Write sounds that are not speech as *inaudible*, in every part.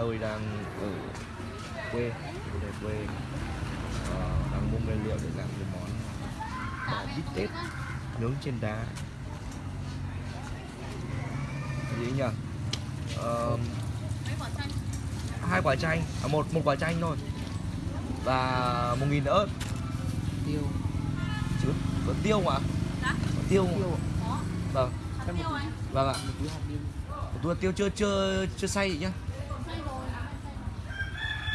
tôi đang ở quê, ở quê. Ờ, đang mua nguyên liệu để làm cái món bò bít tết nướng trên đá. Gì nhỉ? Chanh hai quả chanh, à, một một quả chanh thôi. Và một nghìn ớt. Tiêu. Chứ có tiêu mà. Dạ. Có tiêu. Vâng. Vâng ạ. Một túi hạt tiêu chưa chưa chưa xay nhá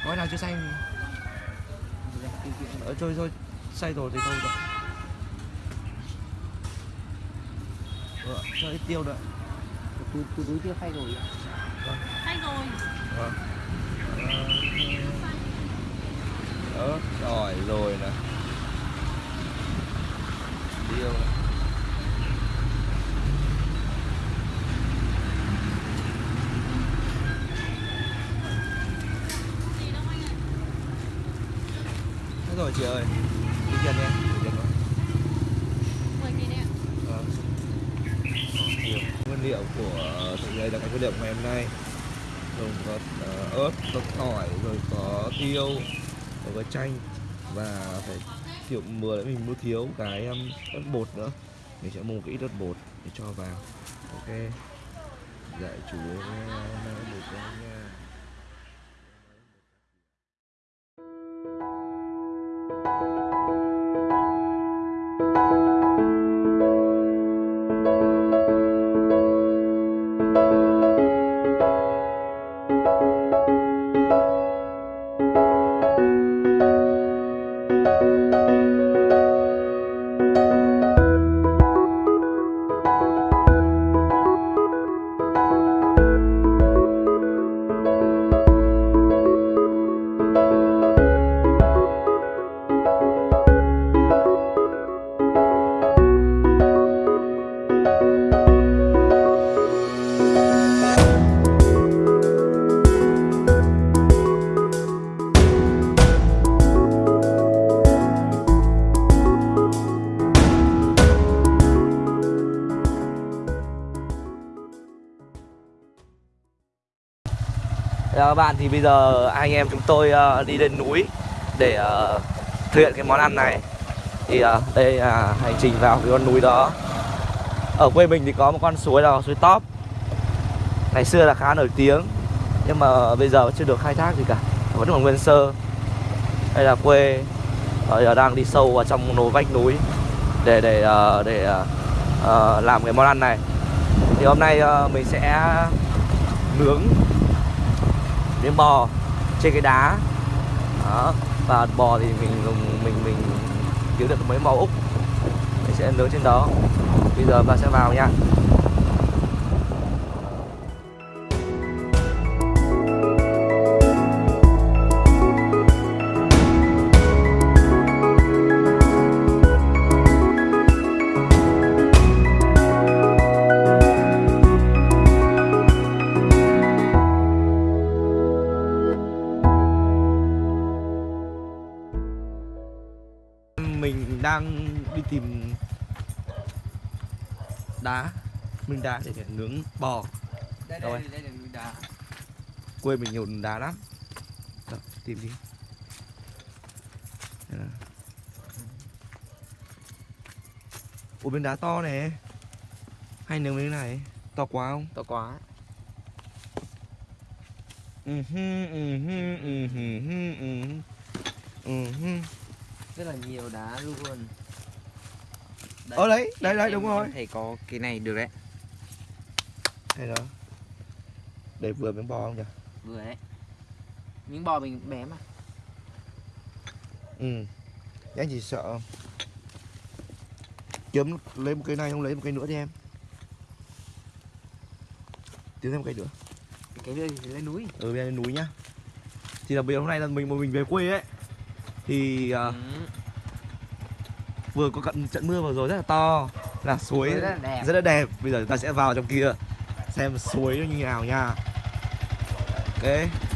gói nào chưa xay tiêu tiêu ờ, thôi thôi xay rồi thì thôi rồi. Ờ, cho ít tiêu nữa. Túi túi túi tiêu phay rồi ạ. Xay rồi. Vâng. Ớt rồi rồi nè. Tiêu. nè. Gì đâu anh ạ Thế rồi chị ơi Tính tiền nha Tính tiền thôi 10 nghìn đấy ạ. Vâng. Nhiều nguyên liệu của đây là cái nguyên liệu của ngày hôm nay. Gồm có ờ, ớt, có tỏi, rồi có tiêu, rồi có chanh và phải kiểu mưa đấy mình mua thiếu cái um, ớt bột nữa. Mình sẽ mua một ít ớt bột để cho vào. Ok. Dạy chú nha mang bột nha thì bây giờ anh em chúng tôi uh, đi lên núi để uh, thực hiện cái món ăn này. Thì uh, đây là hành trình vào cái con núi đó. Ở quê mình thì có một con suối là suối Top. Ngày xưa là khá nổi tiếng nhưng mà bây giờ chưa được khai thác gì cả vẫn còn nguyên sơ. Đây là quê bây giờ đang đi sâu vào trong nồi vách núi để để uh, để uh, làm cái món ăn này. Thì hôm nay uh, mình sẽ nướng miếng bò trên cái đá. Đó, và bò thì mình dùng, mình mình kiếm được mấy màu úc. Mình sẽ nướng trên đó. Bây giờ ta sẽ vào nha. Mình đang đi tìm đá. Minh đá để để nướng bò. Đây Rồi. đây đây là núi đá. Quê mình nhiều đá lắm. Đâu, tìm đi. Đây ủa bên đá to này hay nướng miếng này? To quá không? To quá. Ừ ừ ừ hư, ừ hư, ừ hư. Rất là nhiều đá luôn. Ờ đấy, đấy, đấy, đúng em rồi. thấy có cái này được đấy. Hay đó. Để vừa miếng bò không nhỉ? Vừa đấy. Miếng bò mình bé mà. Ừ. Anh chỉ sợ. Kiếm lấy một cây này không? Lấy một cây nữa đi em. Tìm thêm một cây nữa. Cái đây thì lên núi. Ở bên núi nhá. Thì là bây giờ hôm nay là mình một mình về quê ấy thì ừ. vừa có cận trận mưa vừa rồi rất là to là suối rất là đẹp. rất là đẹp bây giờ ta sẽ vào trong kia xem suối nó như nào nha ok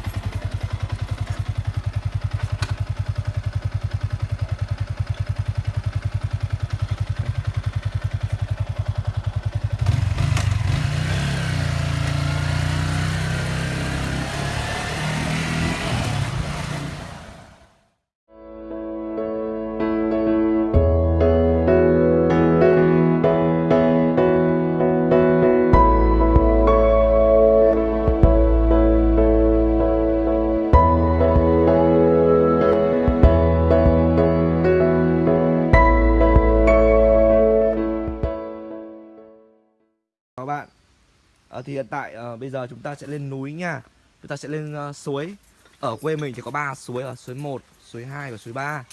hiện tại uh, bây giờ chúng ta sẽ lên núi nha. Chúng ta sẽ lên uh, suối. Ở quê mình thì có ba suối ở suối 1, suối 2 và suối 3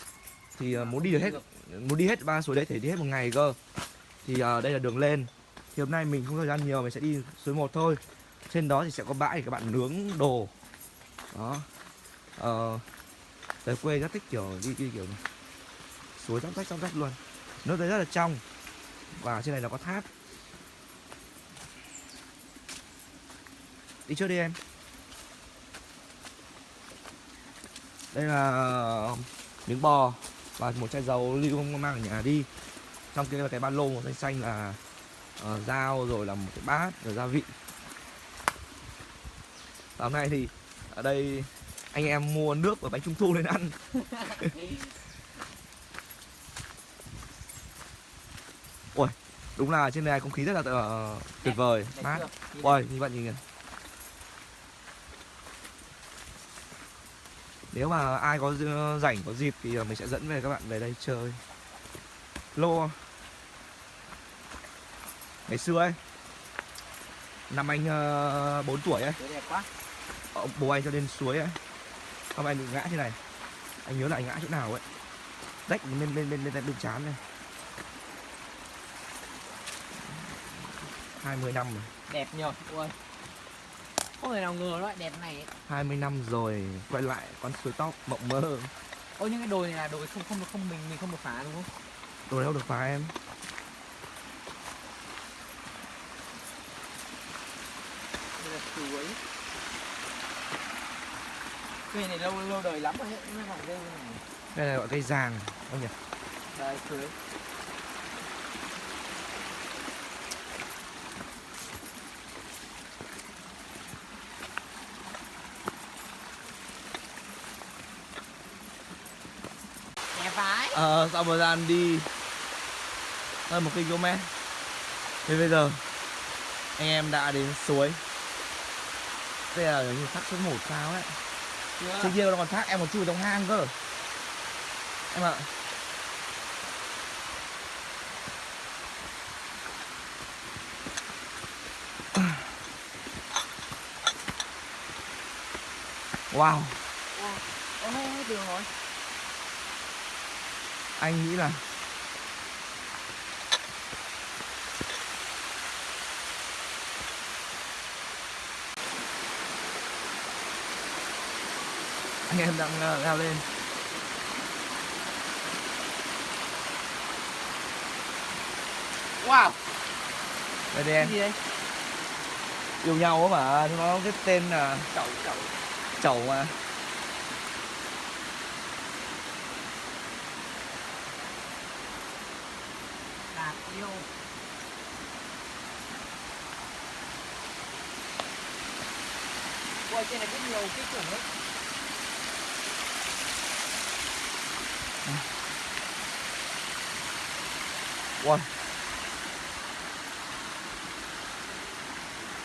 thì uh, muốn đi được hết muốn đi hết ba suối đấy thì đi hết một ngày cơ. Thì uh, đây là đường lên. Thì hôm nay mình không thời gian nhiều mình sẽ đi suối 1 thôi. Trên đó thì sẽ có bãi để các bạn nướng đồ. Đó. Ờ, Tới quê rất thích kiểu đi, đi kiểu này. suối trong rách trong rách luôn. Nước đấy rất là trong. Và trên này nó có tháp. Đi trước đi em. Đây là miếng bò và một chai dầu lưu không mang ở nhà đi. Trong kia là cái ba lô màu xanh xanh là ờ, dao rồi là một cái bát rồi gia vị. Và hôm nay thì ở đây anh em mua nước và bánh trung thu lên ăn. *laughs* Ui đúng là trên này không khí rất là ờ, tuyệt vời. Mát. Ui như vậy nhìn kìa nếu mà ai có rảnh có dịp thì ờ, mình sẽ dẫn về các bạn về đây chơi. Lô. Ngày xưa ấy năm anh uh, 4 tuổi ấy. Đẹp quá. Ờ, bố anh cho lên suối ấy. Hôm anh bị ngã thế này. Anh nhớ là anh ngã chỗ nào ấy. Rách lên lên lên lên, lên bên chán này. 20 năm rồi. Đẹp nhờ. Ui. Không thể nào ngờ loại đẹp này ấy. 20 năm rồi Quay lại con suối tóc mộng mơ Ôi những cái đồi này là đồi không không không mình mình không được phá đúng không? Đồ đâu được phá em Đây là suối. Cây này lâu lâu đời lắm rồi ấy, nhưng mà đây này. Đây là gọi cây giàng Không nhỉ Đây suối. Ờ sau một thời gian đi. Hơn một km Thì bây giờ Anh em đã đến suối. Đây là như thác số 1 sao ấy. Chưa? Trước kia nó còn thác em còn chui trong hang cơ. Em ạ. Wow Ôi, hết đường rồi. Anh nghĩ là Anh em đang leo lên Wow. Đây đây em gì đây? Yêu nhau á mà nó cái tên là Chậu chậu. chẩu mà Yêu. Ôi trên này rất nhiều cái kiểu ấy. Wow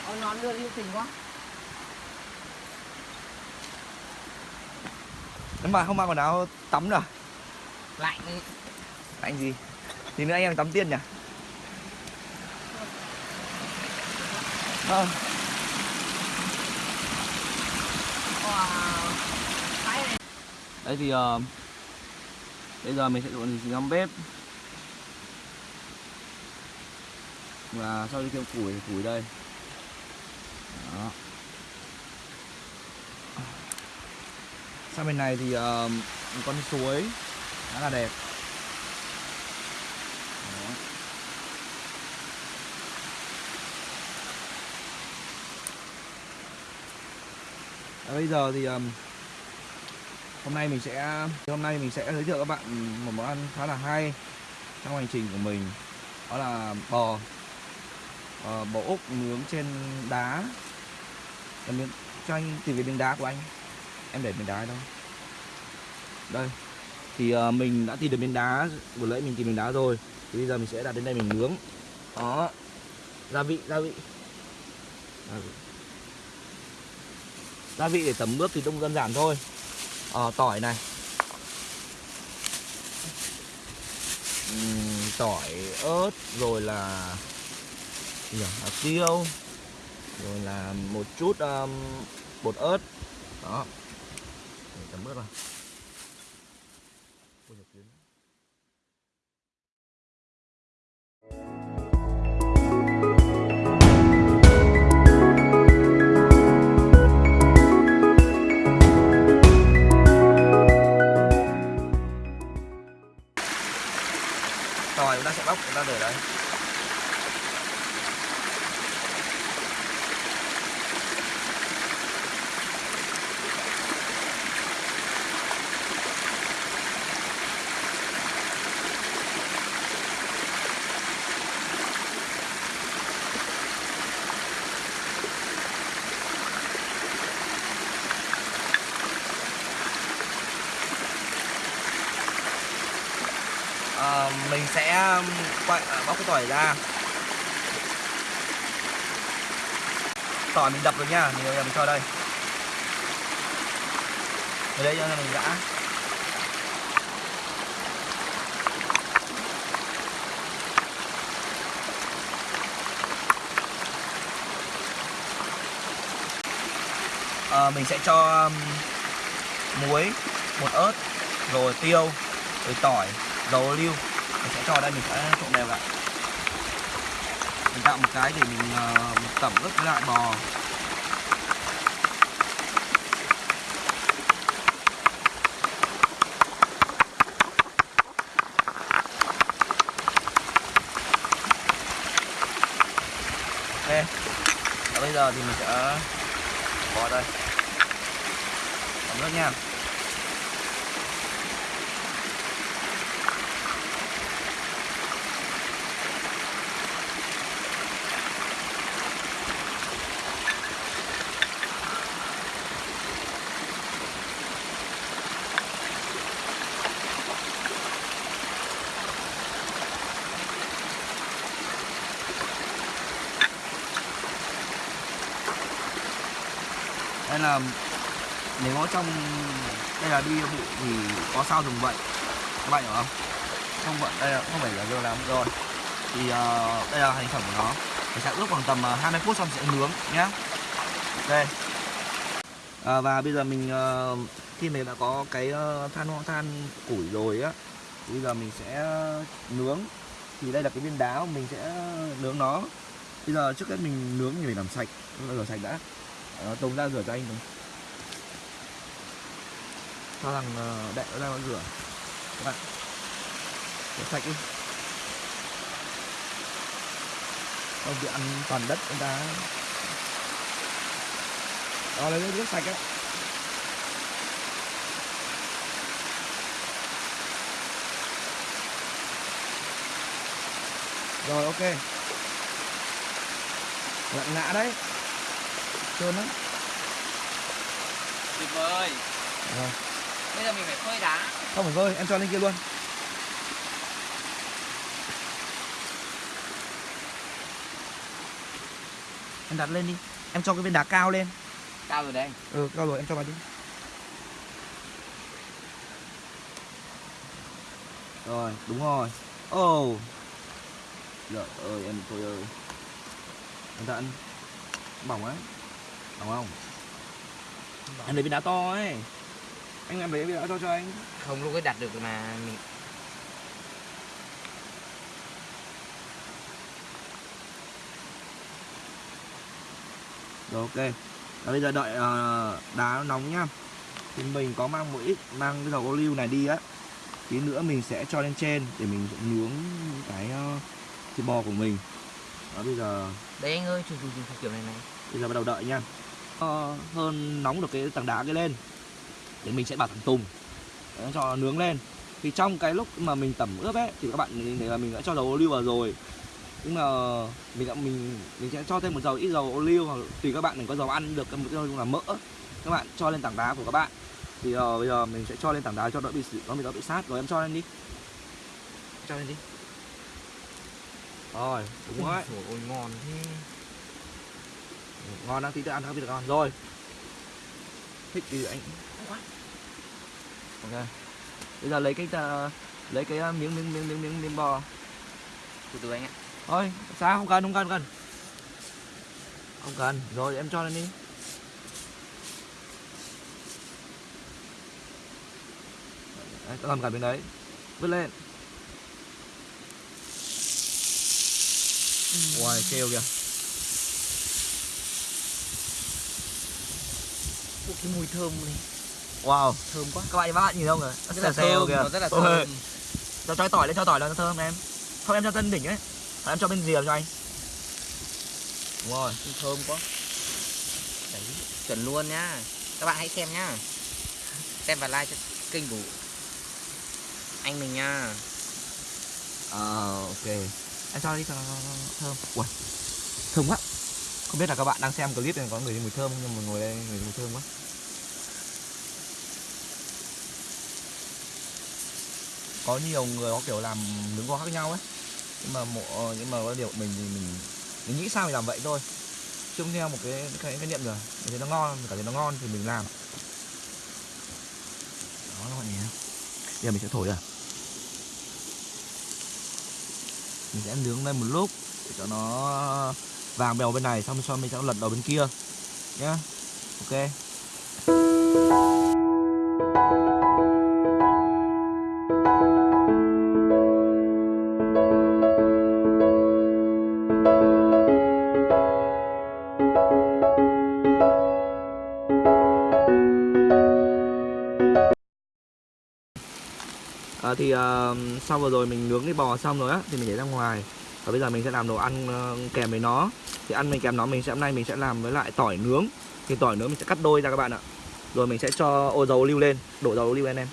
Ôi nó đưa yêu tình quá. Nếu mà không mang quần áo tắm nữa Lạnh. Anh gì Thì nữa anh em tắm tiên nhỉ Vâng Wow. Đấy thì uh, Bây giờ mình sẽ dọn gì trong bếp. Và sau khi thêm củi thì củi đây. Đó. Sang bên này thì uh, một con suối khá là đẹp. Và bây giờ thì um, hôm nay mình sẽ hôm nay mình sẽ giới thiệu các bạn một món ăn khá là hay trong hành trình của mình. Đó là bò uh, bò úc nướng trên đá. Em miếng- cho anh tìm cái miếng đá của anh. Em để miếng đá đâu đây. Thì uh, mình đã tìm được miếng đá vừa nãy mình tìm miếng đá rồi. Thì bây giờ mình sẽ đặt đến đây mình nướng. Đó. Gia vị gia vị. Gia vị, gia vị để tẩm ướp thì cũng đơn giản thôi. Ờ, tỏi này. Uhm, tỏi ớt rồi là nhỉ? hạt tiêu. Rồi là một chút um, bột ớt. Đó. Để tẩm ớt vào. Tỏi ra. Tỏi mình đập rồi nha mình, mình cho đây. Ở đây cho mình đã. À, mình sẽ cho um, muối bột ớt rồi tiêu rồi tỏi dầu ô liu mình sẽ cho đây mình sẽ trộn đều lại mình tạo một cái để mình uh, tẩm ướp với lại bò. Ok. Và bây giờ thì mình sẽ bỏ đây. Tẩm ướp nha đây là nếu có trong đây là đi bụi thì có sao dùng vậy các bạn hiểu không? Không vậy đây là không phải là dưa lắm rồi. Thì uh, đây là thành phẩm của nó. Mình sẽ ướp khoảng tầm ờ, 20 phút xong sẽ nướng nhé. đây. À, và bây giờ mình uh, khi mình đã có cái uh, than than củi rồi á bây giờ mình sẽ nướng. Thì đây là cái viên đá mình sẽ nướng nó. Bây giờ trước hết mình nướng thì mình làm sạch. Rửa sạch đã. Ờ, Tùng ra rửa cho anh Tùng cho thằng uh, đệ nó ra nó rửa Các bạn. Rửa sạch đi. Không bị ăn toàn đất người ta. Đó lấy nước sạch á Rồi ok. Lặn ngã đấy. Trơn lắm. Tuyệt vời. Rồi. Bây giờ mình phải phơi đá. Không phải vơi em cho lên kia luôn. Em đặt lên đi. Em cho cái viên đá cao lên. Cao rồi đây. Ừ cao rồi em cho vào đi. Rồi đúng rồi. Ồ. Oh. trời ơi em thôi ơi. Ta ăn bỏng á bỏng không? Em lấy viên đá to ấy anh em lấy viên đá to cho anh. Không lúc ấy đặt được mà mình Rồi ok. Và bây giờ đợi ờ, đá nó nóng nhá. Thì mình có mang một ít Mang cái dầu ô liu này đi á. Tí nữa mình sẽ cho lên trên Để mình nướng cái uh, thịt bò của mình. Đó bây giờ Đấy anh ơi, chụp chụp kiểu này này. Bây giờ bắt đầu đợi nha Ờ, Hơn nóng được cái tảng đá cái lên Để mình sẽ bảo thằng Tùng Để cho nó nướng lên. Thì trong cái lúc mà mình tẩm ướp ấy Thì các bạn thấy là mình đã cho dầu ô liu vào rồi. Nhưng mà mình đã mình mình sẽ cho thêm một dầu ít dầu ô liu hoặc tùy các bạn mình có dầu ăn được một dầu là mỡ. Các bạn cho lên tảng đá của các bạn. Thì uh, bây giờ mình sẽ cho lên tảng đá cho đỡ bị nó bị đỡ bị sát. Rồi em cho lên đi. Cho lên đi. Rồi đúng rồi. Ôi ôi ngon thế. Ngon đang tí nữa ăn không biết được ngon rồi. Thích thì anh ok. Bây giờ lấy cái uh, lấy cái uh, miếng miếng miếng miếng miếng miếng bò. Từ từ anh ạ. Thôi sao? Không cần không cần không cần. Không cần. Rồi em cho lên đi. Đấy, cầm cả bên đấy. Vứt lên. Uầy, kêu kìa. Ủa, cái mùi thơm này Wow, thơm quá. Các bạn các bạn nhìn không kìa Nó rất là xèo thơm kìa. nó rất là thơm. Cho cho tỏi lên, cho tỏi lên cho thơm em. Không em cho tân đỉnh ấy. Hoặc em cho bên rìa cho anh. Đúng rồi thơm quá. Đấy chuẩn luôn nhá. Các bạn hãy xem nhá. Xem và like cho kênh của anh mình nha Ờ, ok. Em cho đi cho nó thơm. Ui, thơm quá. Không biết là các bạn đang xem clip này có người mùi thơm Nhưng mà ngồi đây người mùi thơm quá Có nhiều người có kiểu làm nướng kho khác nhau ấy. Nhưng mà mộ, ờ, nhưng mà có điều mình thì mình Mình nghĩ sao mình làm vậy thôi. Chứ không theo một cái cái, cái niệm rồi. Mình thấy nó ngon, mình cảm thấy nó ngon thì mình làm. Đó các bạn nhìn? Bây giờ mình sẽ thổi à mình sẽ nướng lên một lúc để cho nó vàng bèo bên này xong xong mình sẽ lật đầu bên kia. Nhá. Ok. À, thì ờ, sau vừa rồi mình nướng cái bò xong rồi á thì mình để ra ngoài. Và bây giờ mình sẽ làm đồ ăn ờ, kèm với nó. Thì ăn mình kèm nó mình sẽ hôm nay mình sẽ làm với lại tỏi nướng. Thì tỏi nướng mình sẽ cắt đôi ra các bạn ạ. Rồi mình sẽ cho ô dầu ô liu lên đổ dầu ô liu lên em.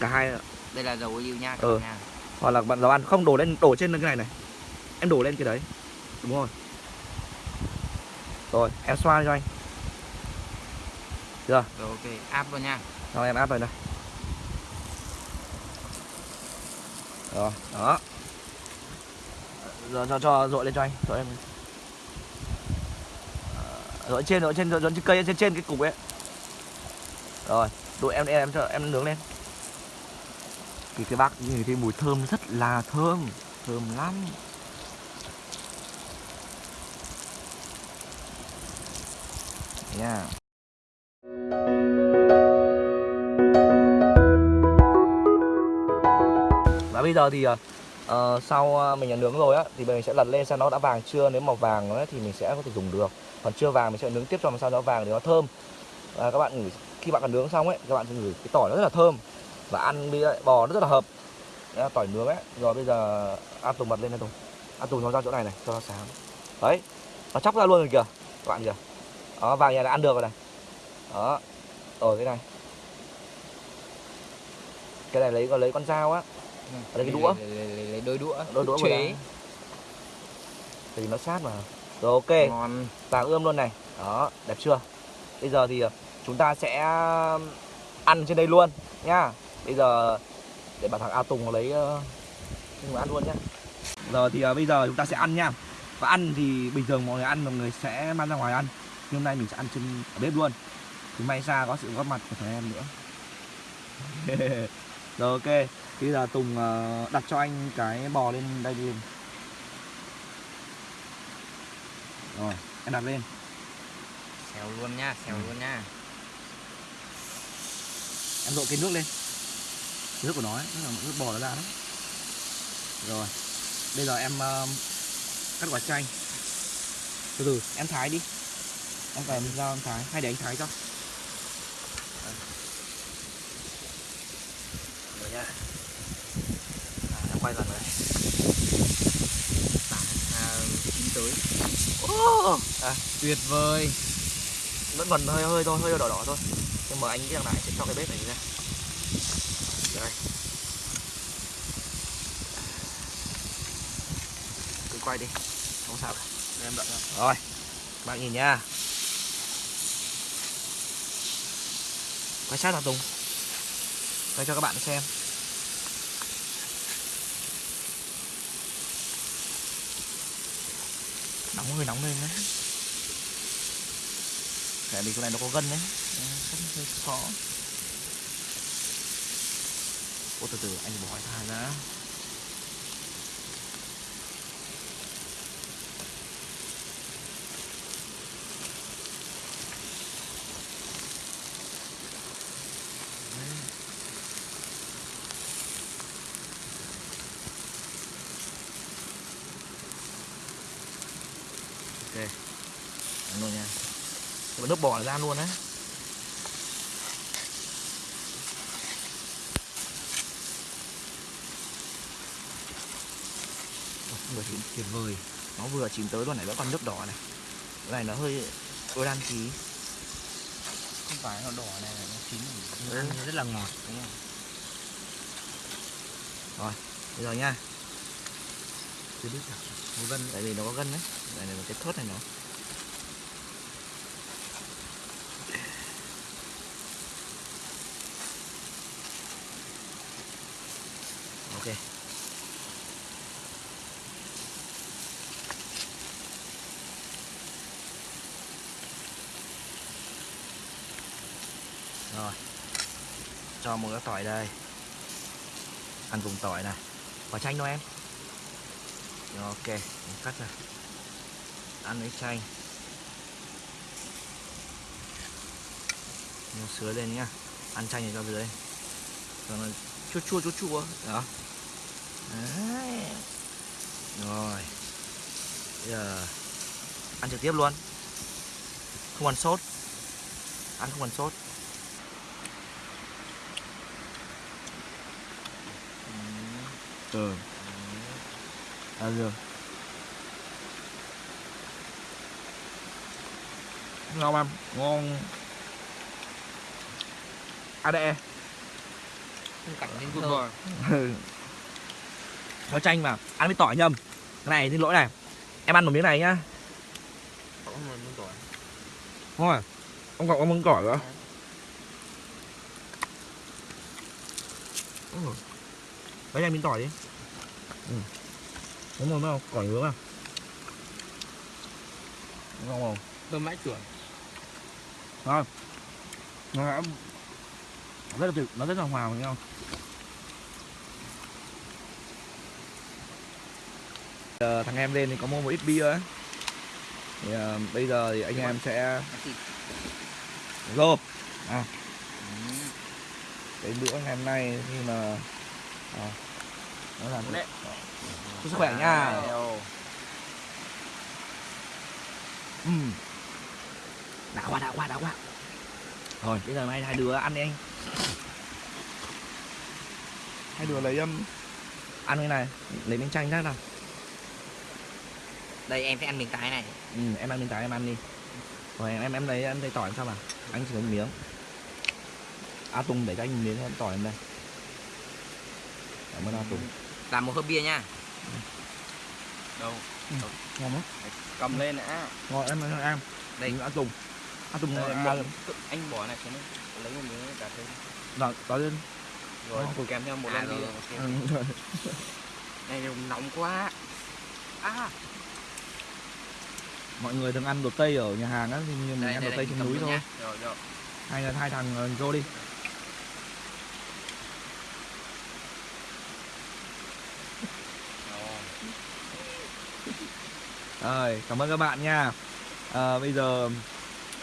Cả hai đây là dầu ô liu nha các Ừ. bạn nha. Hoặc là bạn dầu ăn. Không đổ lên đổ trên cái này này. Em đổ lên cái đấy. Đúng rồi. Rồi em xoa cho anh. Được rồi ok. Áp luôn nha. Rồi em áp vào đây rồi đó. Rồi cho cho dội lên cho anh dội em Ờ, dội trên dội trên dội trên cây trên trên cái cục ấy. Rồi đội em em cho em nướng lên. Thì cái bác nhìn thấy mùi thơm rất là thơm thơm lắm. Nha. Bây giờ thì uh, sau ờ, mình đã nướng rồi á thì mình sẽ lật lên xem nó đã vàng chưa. Nếu mà vàng ấy, thì mình sẽ có thể dùng được. Còn chưa vàng mình sẽ nướng tiếp cho làm sao nó vàng để nó thơm. Và các bạn ngửi khi bạn còn nướng xong ấy các bạn sẽ ngửi cái tỏi nó rất là thơm và ăn với bò nó rất là hợp. Đấy, tỏi nướng ấy. Rồi bây giờ ăn tùng mật lên đây tùng. Ăn tùng nó ra chỗ này này cho nó sáng. Đấy nó chóc ra luôn rồi kìa các bạn kìa. Đó vàng nhà đã ăn được rồi này. Đó rồi cái này. Cái này lấy còn lấy con dao á. Lấy cái đũa. lấy, đôi đũa. Đôi đũa chế. thì nó sát mà. Rồi ok. Ngon. Vàng ươm luôn này. Đó đẹp chưa? Bây giờ thì ờ, chúng ta sẽ ăn trên đây luôn nhá. Bây giờ để bảo thằng A Tùng nó lấy ờ, cho người ăn luôn nhá. Giờ thì ờ, bây giờ chúng ta sẽ ăn nha. Và ăn thì bình thường mọi người ăn mọi người sẽ mang ra ngoài ăn. Nhưng hôm nay mình sẽ ăn trên ở bếp luôn. Thì may ra có sự góp mặt của thằng em nữa. *laughs* Rồi ok bây giờ Tùng ờ, đặt cho anh cái bò lên đây đi. Rồi em đặt lên. Xèo luôn nha xèo Ừ. luôn nha. Em dội cái nước lên. Nước của nó ấy, nước, bò nó ra đó rồi bây giờ em um, cắt quả chanh. Từ từ em thái đi. Em phải ra em thái hay để anh thái cho. Rồi nha quay lần này à, chín tới. Oh, à, tuyệt vời. Vẫn còn hơi hơi thôi hơi đỏ đỏ thôi. Nhưng mà anh biết rằng này sẽ cho cái bếp này ra đây. Cứ quay đi. Không sao cả. Để em đợi ra. rồi. Bạn nhìn nha. Quay sát vào tùng. Quay cho các bạn xem nóng hơi nóng lên đấy. Tại vì chỗ này nó có gân đấy. Rất hơi khó Ô, từ từ, anh bỏ thai ra ok Ăn luôn nha là ra luôn á. Tuyệt vời. Nó vừa chín tới luôn này vẫn còn nước đỏ này. Cái này nó hơi tôi đan tí. Không phải nó đỏ này nó chín. Ừ. ăn rất là ngọt đúng không? Bây giờ nha. Chưa biết một gân tại vì nó có gân đấy. Này là cái thớt này nó ok. Rồi. Cho một cái tỏi đây. Ăn cùng tỏi này. Quả chanh đâu em. Rồi, ok mình cắt ra. Ăn với chanh. Nó sứa lên nhá. Ăn chanh này cho dưới. Cho nó chua chua chua chua. Đó. Đấy. rồi. Bây giờ ăn trực tiếp luôn. Không ăn sốt. Ăn không ăn sốt. Ừ. Ăn được ngon em? Ngon. À đây không cảnh lên Good *laughs* *laughs* có chanh mà ăn với tỏi nhầm. Cái này xin lỗi này. Em ăn một miếng này nhá. Không thôi ông còn có món tỏi nữa. Ừ. lấy em miếng tỏi đi. Ừ. đúng rồi không tỏi nướng à? Ngon không? Thơm mãi chuẩn. ngon nó rất là tuyệt nó rất là hòa với nhau Giờ thằng em lên thì có mua một ít bia ấy thì, uh, bây giờ thì anh em sẽ Ăn rộp à. Cái bữa ngày hôm nay khi mà à, nó làm Đấy. sức khỏe nha. Ừ. Đã quá đã quá đã quá. Rồi bây giờ mai hai đứa ăn đi anh. Hai đứa lấy um, ăn cái này lấy miếng chanh ra nào đây em sẽ ăn miếng cái này. Ừ, em ăn miếng tái em ăn đi. Rồi em em em lấy em lấy tỏi làm sao mà? Anh chỉ lấy một miếng. A tùng để cho anh miếng em tỏi em đây. Cảm ơn a tùng. Làm một hớp bia nha. Đâu? ngon lắm Cầm lên đã. ngon em em em Đây. a tùng. A tùng Đây, à, bỏ- anh bỏ này xuống đây. Lấy một miếng cà phê. rồi tỏi lên. Rồi Ôi. kèm theo một À, lon rồi, bia. Ừ, *laughs* này nóng quá. À mọi người thường ăn đồ tây ở nhà hàng á thì mình đây ăn đây đồ tây trên núi thôi. hai là hai thằng ờ, vô đi. Rồi. cảm ơn các bạn nha. À, bây giờ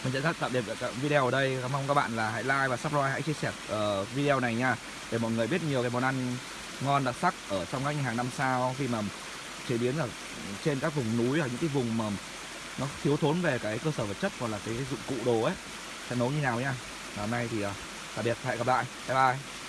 mình sẽ tắt tạm biệt video ở đây. Mong các bạn là hãy like và subscribe hãy chia sẻ ờ, video này nha để mọi người biết nhiều cái món ăn ngon đặc sắc ở trong các nhà hàng năm sao. Khi mà chế biến ở trên các vùng núi ở những cái vùng mà nó thiếu thốn về cái cơ sở vật chất hoặc là cái dụng cụ đồ ấy. Sẽ nấu như nào nha hôm nay thì à, tạm biệt, hẹn gặp lại. Bye bye.